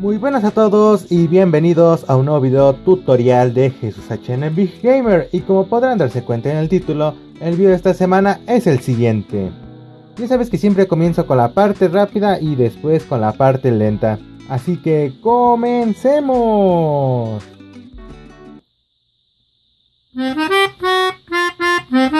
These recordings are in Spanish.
Muy buenas a todos y bienvenidos a un nuevo video tutorial de Jesús HN Big Gamer y como podrán darse cuenta en el título, el video de esta semana es el siguiente. Ya sabes que siempre comienzo con la parte rápida y después con la parte lenta, así que comencemos.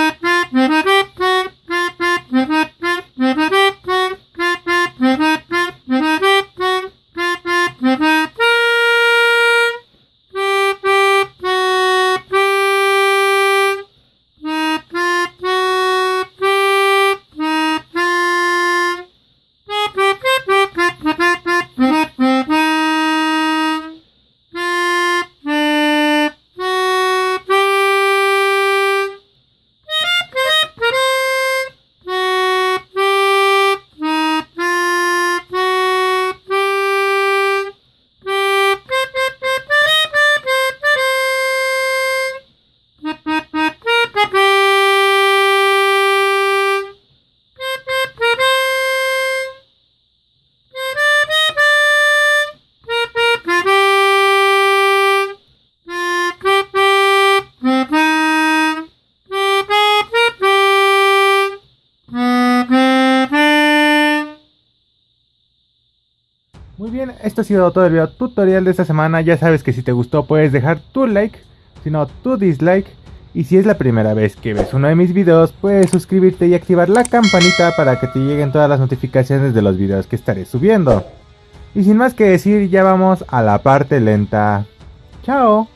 esto ha sido todo el video tutorial de esta semana. Ya sabes que si te gustó puedes dejar tu like, si no tu dislike. Y si es la primera vez que ves uno de mis videos, puedes suscribirte y activar la campanita para que te lleguen todas las notificaciones de los videos que estaré subiendo. Y sin más que decir, ya vamos a la parte lenta. ¡Chao!